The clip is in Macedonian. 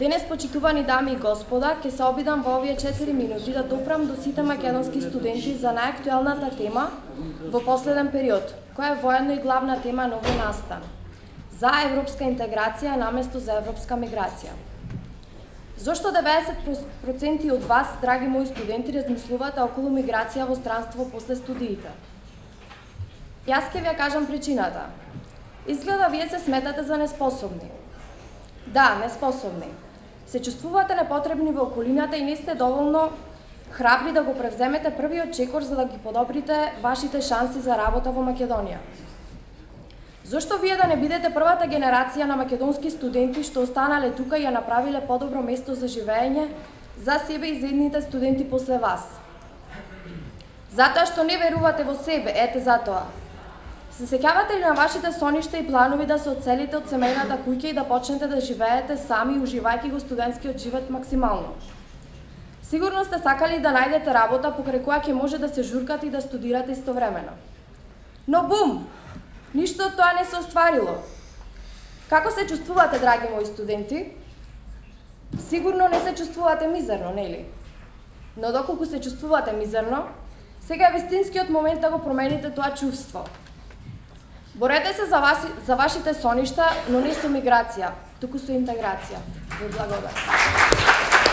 Денес, почитувани дами и господа, ќе се обидам во овие 4 минути да допрам до сите македонски студенти за најактуелната тема во последен период, која е воедно и главна тема на овој настан. За европска интеграција наместо за европска миграција. Зошто 90% од вас, драги мои студенти, размислувате околу миграција во странство после студиите? Јас ќе ви ја кажам причината. Изгледа вие се сметате за неспособни. Да, неспособни се чувствувате непотребни во околината и не сте доволно храбри да го превземете првиот чекор за да ги подобрите вашите шанси за работа во Македонија. Зошто вие да не бидете првата генерација на македонски студенти што останале тука и ја направиле подобро место за живење за себе и за студенти после вас? Затоа што не верувате во себе, ете затоа. Се сеќавате ли на вашите соништа и планови да се оцелите од семејната куќа и да почнете да живеете сами, уживајќи го студентскиот живот максимално? Сигурно сте сакали да најдете работа покрај која ќе може да се журкате и да студирате истовремено. Но бум! Ништо од тоа не се остварило. Како се чувствувате, драги мои студенти? Сигурно не се чувствувате мизерно, нели? Но доколку се чувствувате мизерно, сега е вистинскиот момент да го промените тоа чувство. Борете се за, вас, за вашите соништа, но не со миграција, туку со интеграција. Во благодарам.